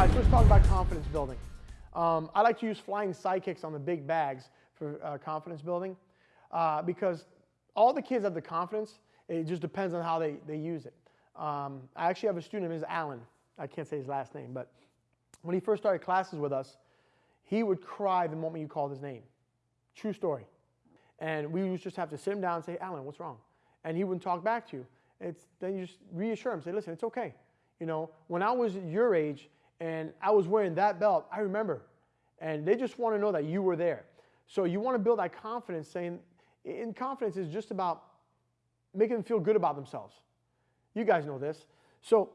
right, so let's talk about confidence building. Um, I like to use flying sidekicks on the big bags for uh, confidence building uh, because all the kids have the confidence. It just depends on how they, they use it. Um, I actually have a student, his Alan. I can't say his last name, but when he first started classes with us, he would cry the moment you called his name. True story. And we would just have to sit him down and say, Alan, what's wrong? And he wouldn't talk back to you. It's, then you just reassure him, say, listen, it's okay. You know, when I was your age and I was wearing that belt, I remember. And they just want to know that you were there. So you want to build that confidence, saying, in confidence is just about making them feel good about themselves. You guys know this. So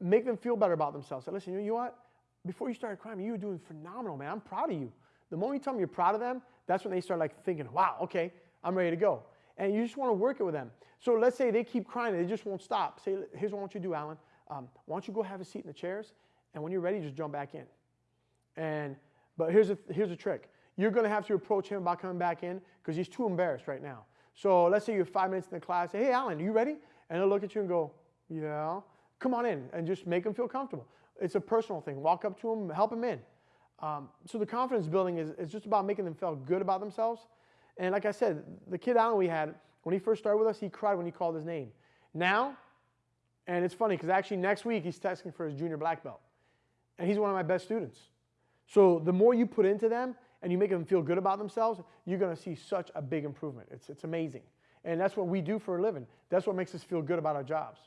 make them feel better about themselves. Say, listen, you know what? Before you started crying, you were doing phenomenal, man. I'm proud of you. The moment you tell them you're proud of them, that's when they start like thinking, wow, okay, I'm ready to go. And you just want to work it with them. So let's say they keep crying they just won't stop. Say, here's what I want you to do, Alan. Um, why don't you go have a seat in the chairs? And when you're ready, just jump back in. And but here's a, here's a trick. You're going to have to approach him about coming back in because he's too embarrassed right now. So let's say you're five minutes in the class. Say, hey, Alan, are you ready? And he'll look at you and go, yeah. Come on in and just make him feel comfortable. It's a personal thing. Walk up to him, help him in. Um, so the confidence building is, is just about making them feel good about themselves. And like I said, the kid Alan we had, when he first started with us, he cried when he called his name. Now, and it's funny because actually next week he's testing for his junior black belt. And he's one of my best students. So the more you put into them and you make them feel good about themselves, you're going to see such a big improvement. It's, it's amazing. And that's what we do for a living. That's what makes us feel good about our jobs.